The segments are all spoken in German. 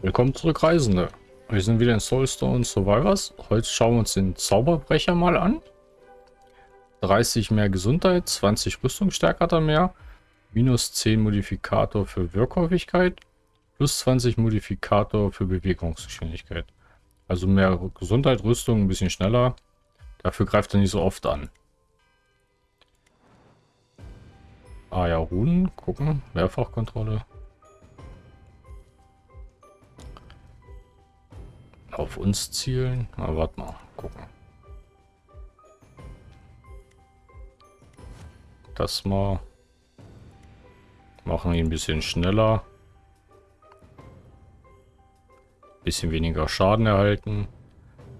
Willkommen zurück, Reisende. Wir sind wieder in Soulstone Survivors. Heute schauen wir uns den Zauberbrecher mal an. 30 mehr Gesundheit, 20 Rüstungsstärke hat er mehr, minus 10 Modifikator für Wirkhäufigkeit, plus 20 Modifikator für Bewegungsgeschwindigkeit. Also mehr Gesundheit, Rüstung, ein bisschen schneller. Dafür greift er nicht so oft an. Ah ja, Runen, gucken, Mehrfachkontrolle. Auf uns zielen. Na, warte mal, gucken. Das mal. Machen ihn ein bisschen schneller. Bisschen weniger Schaden erhalten.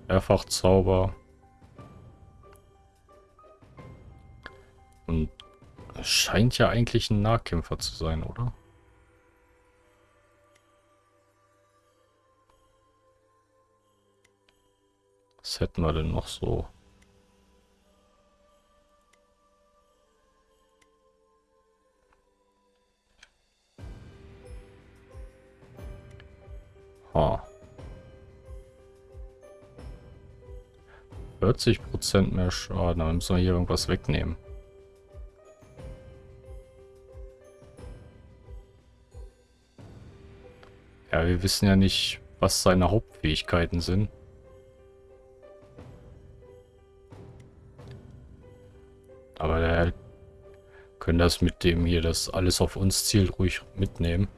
Mehrfachzauber. Und scheint ja eigentlich ein Nahkämpfer zu sein, oder? Was hätten wir denn noch so? Ha. 40% mehr Schaden, dann müssen wir hier irgendwas wegnehmen. Ja, wir wissen ja nicht, was seine Hauptfähigkeiten sind. Aber der können das mit dem hier, das alles auf uns zielt, ruhig mitnehmen.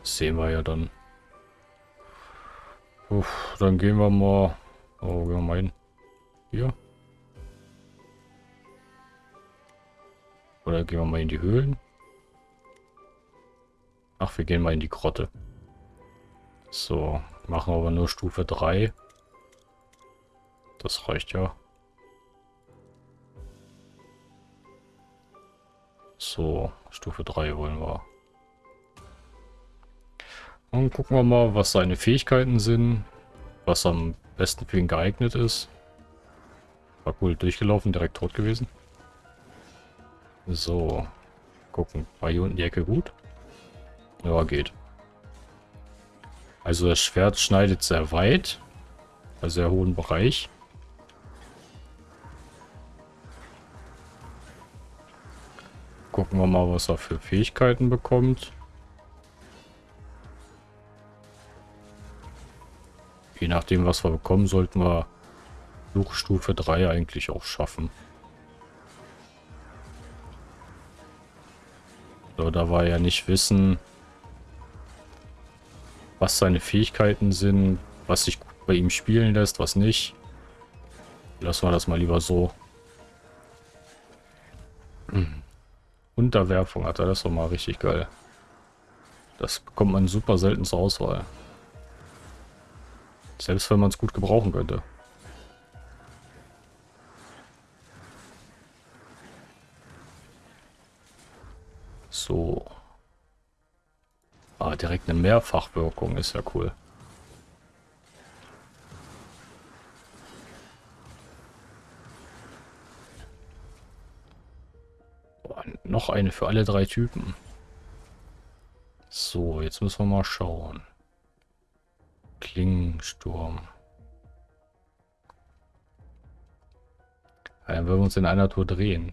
Das sehen wir ja dann. Uff, dann gehen wir mal... Oh, gehen wir mal hin. Hier. Oder gehen wir mal in die Höhlen. Ach, wir gehen mal in die Grotte. So, machen aber nur Stufe 3. Das reicht ja. So, Stufe 3 wollen wir. Und gucken wir mal, was seine Fähigkeiten sind. Was am besten für ihn geeignet ist. War cool durchgelaufen, direkt tot gewesen. So, gucken. War hier unten die Ecke gut? Ja, geht. Also das Schwert schneidet sehr weit. Also sehr hohen Bereich. Gucken wir mal, was er für Fähigkeiten bekommt. Je nachdem, was wir bekommen, sollten wir Suchstufe 3 eigentlich auch schaffen. So, da war ja nicht wissen, was seine Fähigkeiten sind, was sich bei ihm spielen lässt, was nicht. Lassen wir das mal lieber so. Unterwerfung hat er, das war mal richtig geil. Das bekommt man super selten zur Auswahl. Selbst wenn man es gut gebrauchen könnte. So. Ah, direkt eine Mehrfachwirkung ist ja cool. Noch eine für alle drei Typen. So, jetzt müssen wir mal schauen. Klingensturm. Dann würden wir uns in einer Tour drehen.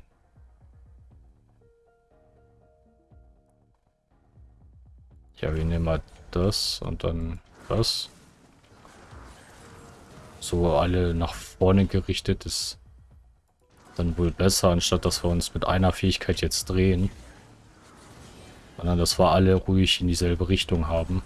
Ja, wir nehmen mal das und dann das. So alle nach vorne gerichtet ist dann wohl besser, anstatt dass wir uns mit einer Fähigkeit jetzt drehen. Sondern dass wir alle ruhig in dieselbe Richtung haben.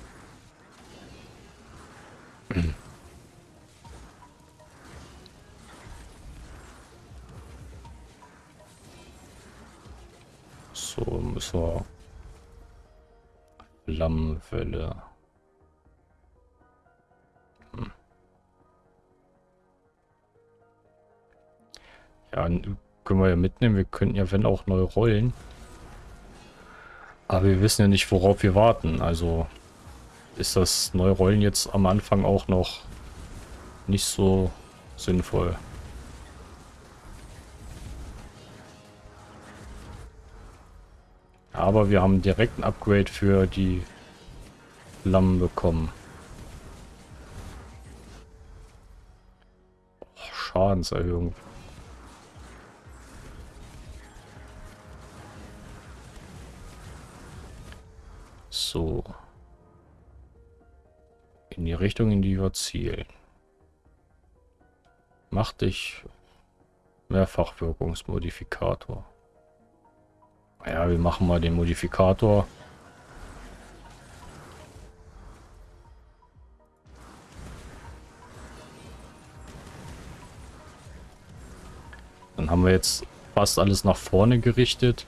So müssen wir Flammenwelle. Ja, können wir ja mitnehmen. Wir könnten ja, wenn auch, neu rollen. Aber wir wissen ja nicht, worauf wir warten. Also ist das Neurollen jetzt am Anfang auch noch nicht so sinnvoll. Aber wir haben direkt ein Upgrade für die Flammen bekommen. Oh, Schadenserhöhung. In die Richtung, in die wir zielen. Mach dich Mehrfachwirkungsmodifikator. Ja, wir machen mal den Modifikator. Dann haben wir jetzt fast alles nach vorne gerichtet.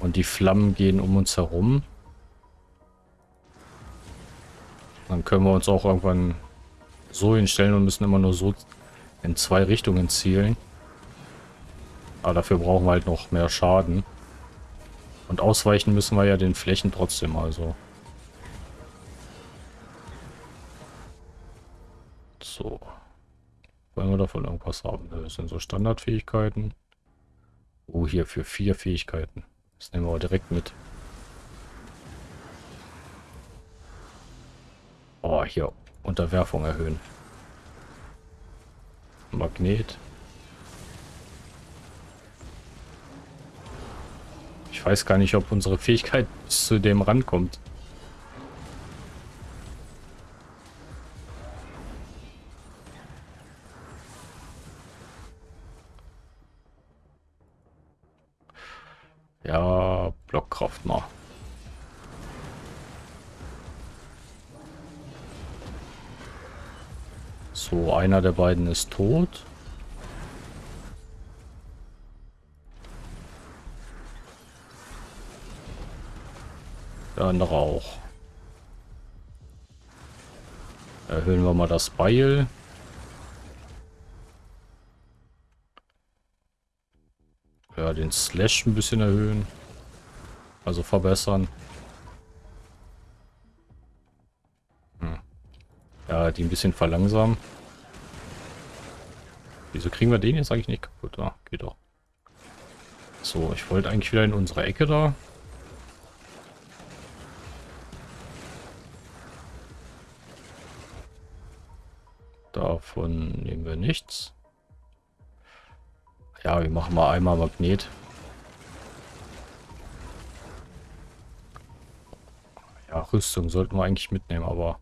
Und die Flammen gehen um uns herum. Dann können wir uns auch irgendwann so hinstellen und müssen immer nur so in zwei Richtungen zielen. Aber dafür brauchen wir halt noch mehr Schaden. Und ausweichen müssen wir ja den Flächen trotzdem also. So. Wollen wir davon irgendwas haben? Das sind so Standardfähigkeiten. Oh, hier für vier Fähigkeiten. Das nehmen wir direkt mit. Oh, hier. Unterwerfung erhöhen. Magnet. Ich weiß gar nicht, ob unsere Fähigkeit bis zu dem rankommt. Einer der beiden ist tot. Der andere auch. Erhöhen wir mal das Beil. Ja, den Slash ein bisschen erhöhen. Also verbessern. Hm. Ja, die ein bisschen verlangsamen. Wieso kriegen wir den jetzt eigentlich nicht kaputt? Ah, geht doch. So, ich wollte eigentlich wieder in unsere Ecke da. Davon nehmen wir nichts. Ja, wir machen mal einmal Magnet. Ja, Rüstung sollten wir eigentlich mitnehmen, aber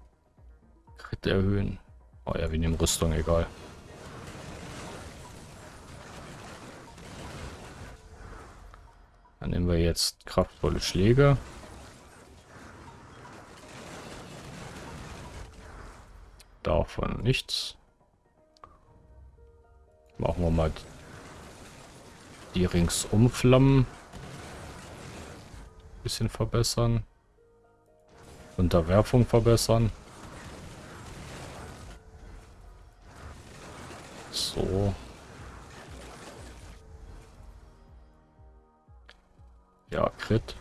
Crit erhöhen. Oh ja, wir nehmen Rüstung, egal. Dann nehmen wir jetzt kraftvolle Schläge. Davon nichts. Machen wir mal die ringsum Flammen. Bisschen verbessern. Unterwerfung verbessern. Crit.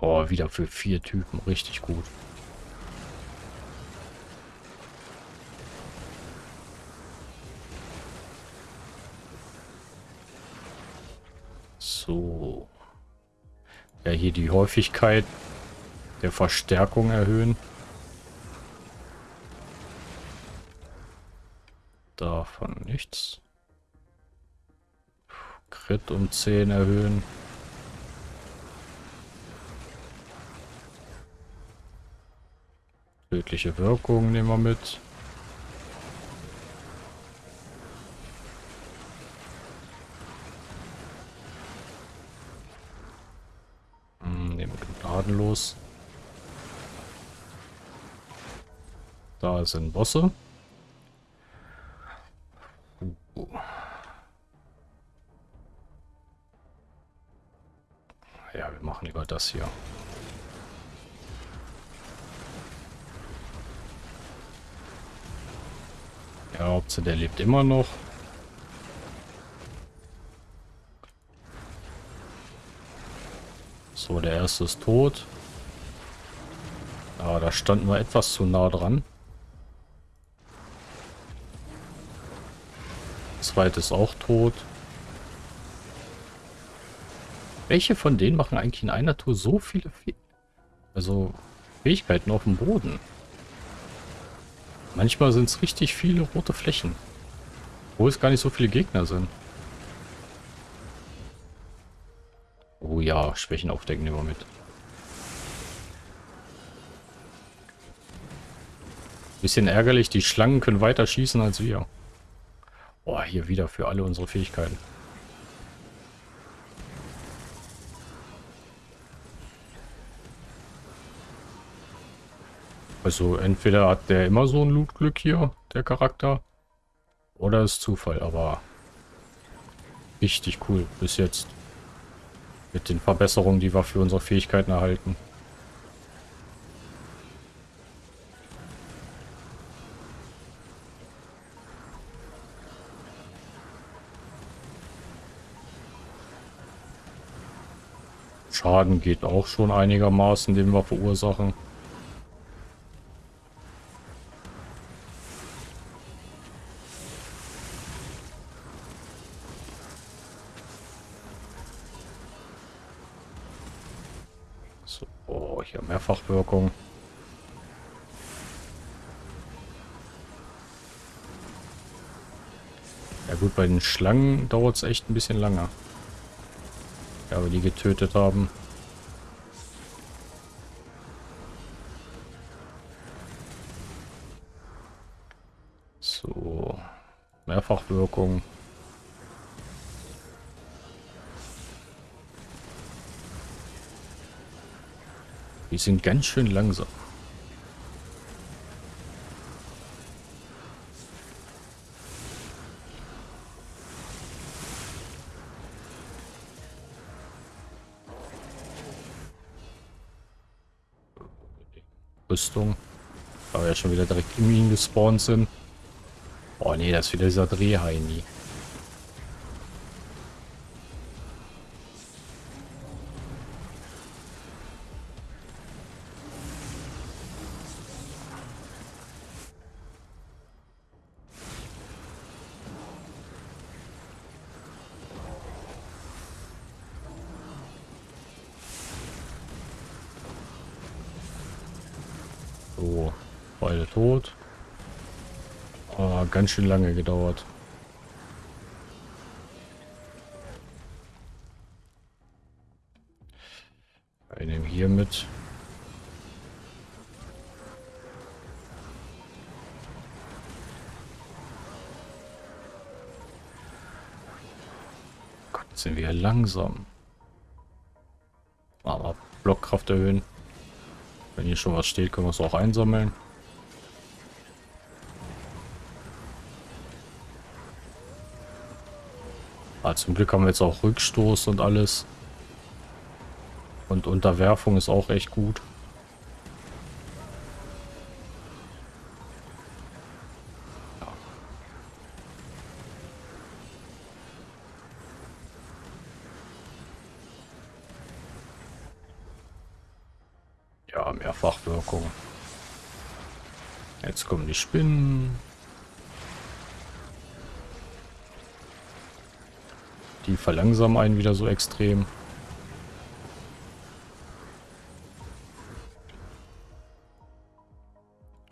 Oh, wieder für vier Typen. Richtig gut. So. Ja, hier die Häufigkeit der Verstärkung erhöhen. Davon nichts. Crit um 10 erhöhen. Tödliche Wirkung nehmen wir mit. Hm, nehmen wir gnadenlos. Da sind Bosse. Das hier. Ja, Hauptsache der lebt immer noch. So, der erste ist tot. Ah, da standen wir etwas zu nah dran. Zweite ist auch tot. Welche von denen machen eigentlich in einer Tour so viele Fe also Fähigkeiten auf dem Boden? Manchmal sind es richtig viele rote Flächen. Wo es gar nicht so viele Gegner sind. Oh ja, Schwächen aufdecken wir mit. Bisschen ärgerlich, die Schlangen können weiter schießen als wir. Boah, hier wieder für alle unsere Fähigkeiten. Also entweder hat der immer so ein Lootglück hier, der Charakter, oder ist Zufall, aber richtig cool bis jetzt. Mit den Verbesserungen, die wir für unsere Fähigkeiten erhalten. Schaden geht auch schon einigermaßen, den wir verursachen. Hier Mehrfachwirkung. Ja gut, bei den Schlangen dauert es echt ein bisschen länger. Ja, wir die getötet haben. So. Mehrfachwirkung. Sind ganz schön langsam. Rüstung. Aber ja schon wieder direkt ihn gespawnt sind. Oh nee, das ist wieder dieser Drehheini. Beide tot. Oh, ganz schön lange gedauert. Nehmen hier mit. Gott, sind wir langsam. Aber Blockkraft erhöhen. Wenn hier schon was steht, können wir es auch einsammeln. Ah, zum Glück haben wir jetzt auch Rückstoß und alles. Und Unterwerfung ist auch echt gut. Ja, Mehrfachwirkung. Jetzt kommen die Spinnen. Die verlangsamen einen wieder so extrem.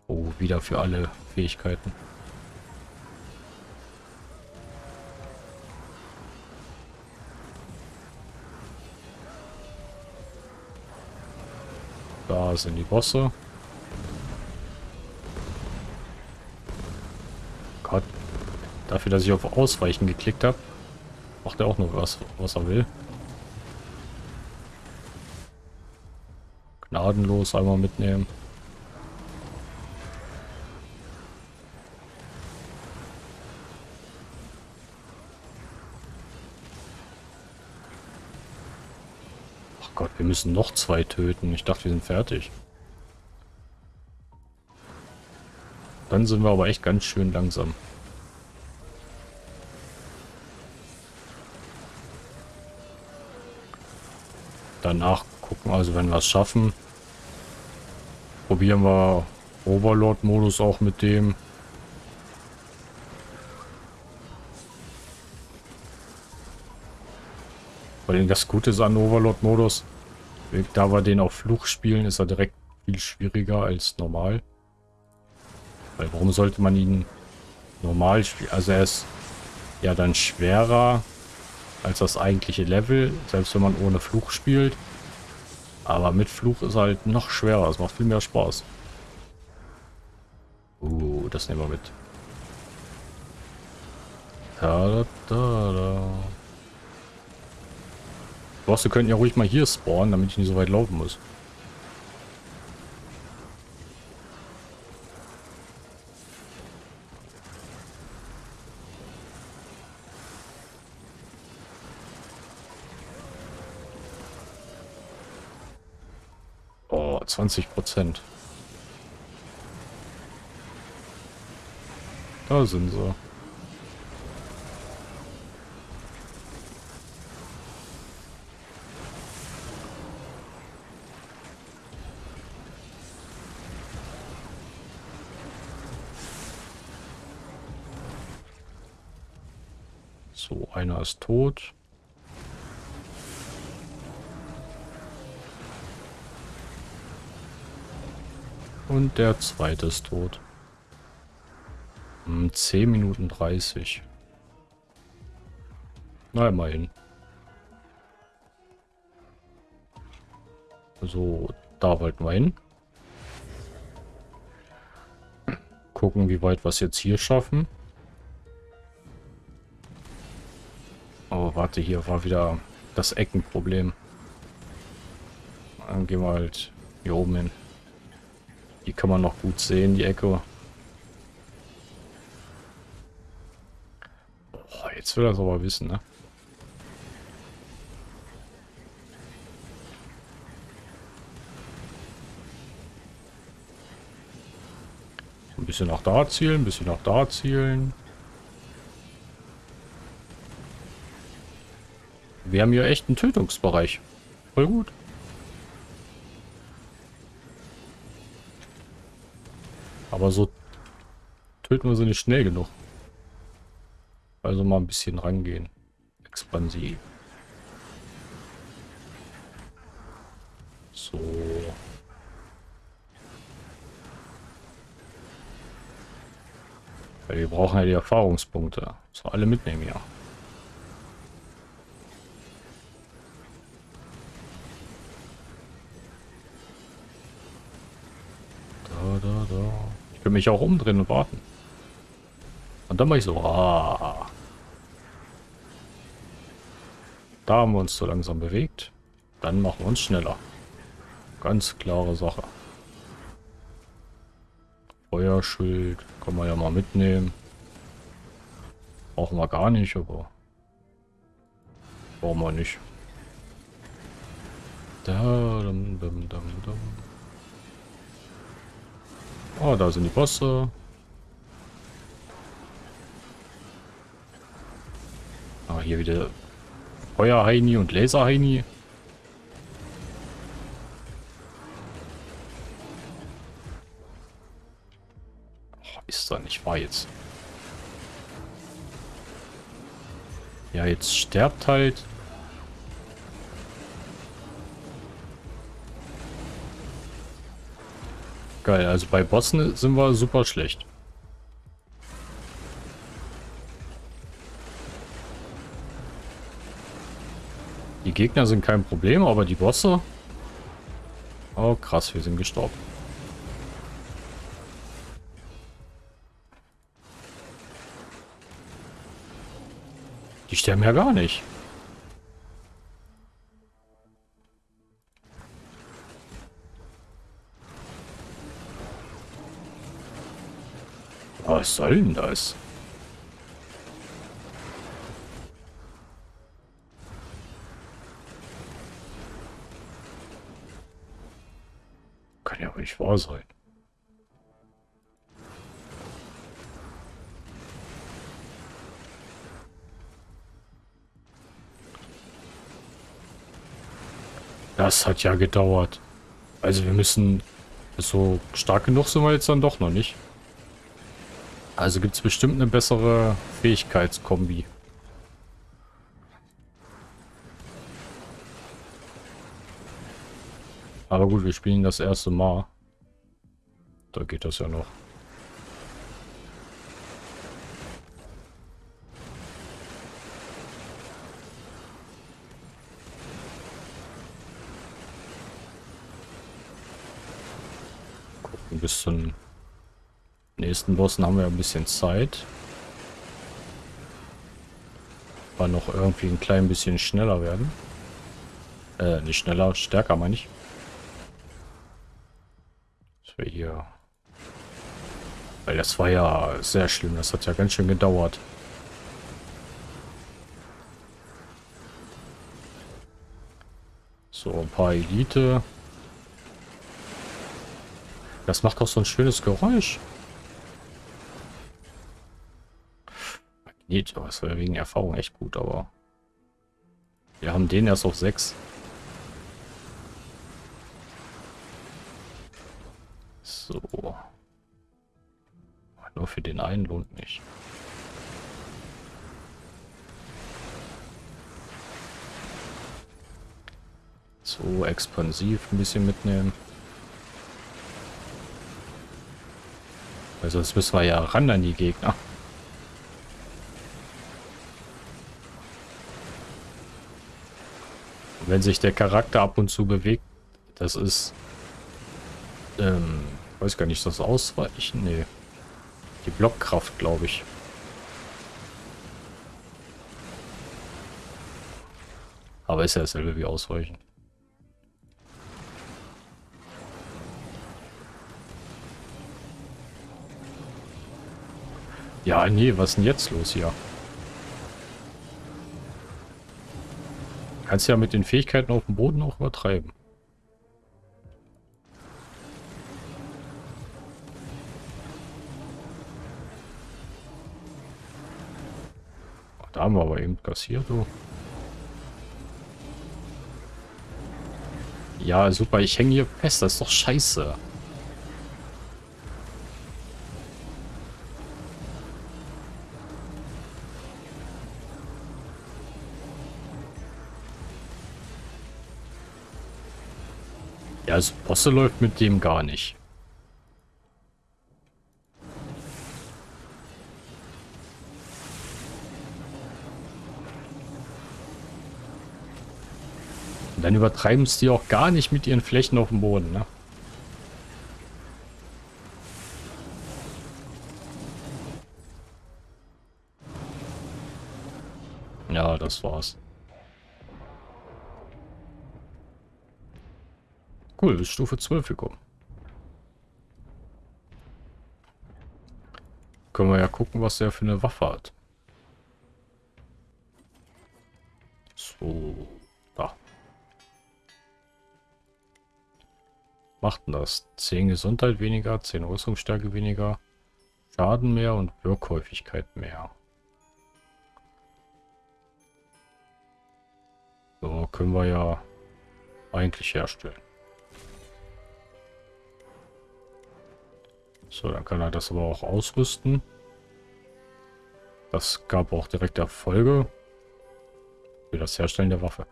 Oh, wieder für alle Fähigkeiten. Da sind die Bosse. Gott. Dafür, dass ich auf Ausweichen geklickt habe, macht er auch noch was, was er will. Gnadenlos einmal mitnehmen. Gott, wir müssen noch zwei töten. Ich dachte, wir sind fertig. Dann sind wir aber echt ganz schön langsam. Danach gucken, also wenn wir es schaffen, probieren wir Overlord-Modus auch mit dem. Weil das Gute ist an Overlord-Modus, da wir den auf Fluch spielen, ist er direkt viel schwieriger als normal. Weil warum sollte man ihn normal spielen? Also er ist ja dann schwerer als das eigentliche Level, selbst wenn man ohne Fluch spielt. Aber mit Fluch ist halt noch schwerer. Es macht viel mehr Spaß. Uh, das nehmen wir mit. Da, da, da, da. Bosse könnten ja ruhig mal hier spawnen, damit ich nicht so weit laufen muss. Oh, 20 Prozent. Da sind sie. So, einer ist tot. Und der zweite ist tot. 10 hm, Minuten 30. Na, immerhin. So, da wollten wir hin. Gucken, wie weit wir es jetzt hier schaffen. Oh, warte, hier war wieder das Eckenproblem. Dann gehen wir halt hier oben hin. Die kann man noch gut sehen, die Ecke. Oh, jetzt will er es aber wissen, ne? Ein bisschen nach da zielen, ein bisschen nach da zielen. Wir haben hier echt einen Tötungsbereich. Voll gut. Aber so töten wir sie nicht schnell genug. Also mal ein bisschen rangehen. Expansiv. So. Weil wir brauchen ja die Erfahrungspunkte. So alle mitnehmen, ja. Kann mich auch umdrehen und warten. Und dann mache ich so, ah. Da haben wir uns so langsam bewegt. Dann machen wir uns schneller. Ganz klare Sache. Feuerschild kann man ja mal mitnehmen. Brauchen wir gar nicht, aber brauchen wir nicht. Da, dum, dum, dum, dum. Oh, da sind die Bosse. Ah, hier wieder Feuerheini und Laserheini. Ist da nicht wahr jetzt. Ja, jetzt sterbt halt Geil, also bei Bossen sind wir super schlecht. Die Gegner sind kein Problem, aber die Bosse... Oh krass, wir sind gestorben. Die sterben ja gar nicht. Was soll denn das? Kann ja wohl nicht wahr sein. Das hat ja gedauert. Also wir müssen... So stark genug sind wir jetzt dann doch noch nicht. Also gibt es bestimmt eine bessere Fähigkeitskombi. Aber gut, wir spielen das erste Mal. Da geht das ja noch. Gucken, bis zum nächsten Bossen haben wir ein bisschen Zeit. Aber noch irgendwie ein klein bisschen schneller werden. Äh, nicht schneller, stärker meine ich. Das wäre hier... Weil das war ja sehr schlimm, das hat ja ganz schön gedauert. So, ein paar Elite. Das macht auch so ein schönes Geräusch. Magnet, das wäre wegen Erfahrung echt gut, aber... Wir haben den erst auf 6. So. Nur für den einen lohnt nicht. So, expansiv ein bisschen mitnehmen. Weil sonst müssen wir ja ran an die Gegner. Wenn sich der Charakter ab und zu bewegt, das ist ähm, Weiß gar nicht, das Ausweichen? Nee. Die Blockkraft, glaube ich. Aber ist ja dasselbe wie Ausweichen. Ja, nee, was ist denn jetzt los hier? Kannst ja mit den Fähigkeiten auf dem Boden auch übertreiben. Da haben wir aber eben kassiert, du. Ja, super, ich hänge hier fest, das ist doch scheiße. Ja, also Bosse läuft mit dem gar nicht. Und dann übertreiben es die auch gar nicht mit ihren Flächen auf dem Boden, ne? Ja, das war's. Cool, bis Stufe 12 gekommen. Können wir ja gucken, was er für eine Waffe hat. So. macht denn das? 10 Gesundheit weniger, 10 Rüstungsstärke weniger, Schaden mehr und Wirkhäufigkeit mehr. So können wir ja eigentlich herstellen. So, dann kann er das aber auch ausrüsten. Das gab auch direkt Erfolge für das Herstellen der Waffe.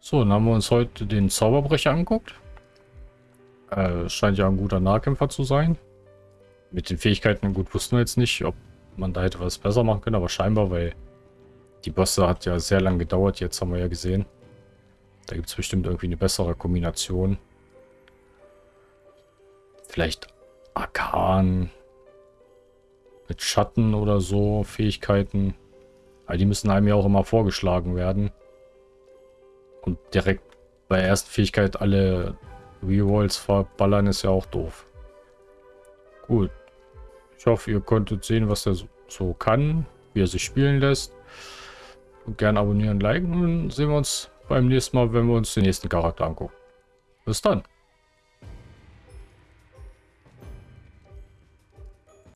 So, dann haben wir uns heute den Zauberbrecher anguckt. Äh, scheint ja ein guter Nahkämpfer zu sein. Mit den Fähigkeiten, gut, wussten wir jetzt nicht, ob man da hätte was besser machen können, aber scheinbar, weil die Bosse hat ja sehr lange gedauert, jetzt haben wir ja gesehen. Da gibt es bestimmt irgendwie eine bessere Kombination. Vielleicht Arkan mit Schatten oder so, Fähigkeiten. Aber die müssen einem ja auch immer vorgeschlagen werden. Und direkt bei der ersten Fähigkeit alle Rerolls verballern ist ja auch doof. Gut. Ich hoffe, ihr konntet sehen, was er so kann, wie er sich spielen lässt. Und gerne abonnieren, liken und sehen wir uns beim nächsten Mal, wenn wir uns den nächsten Charakter angucken. Bis dann.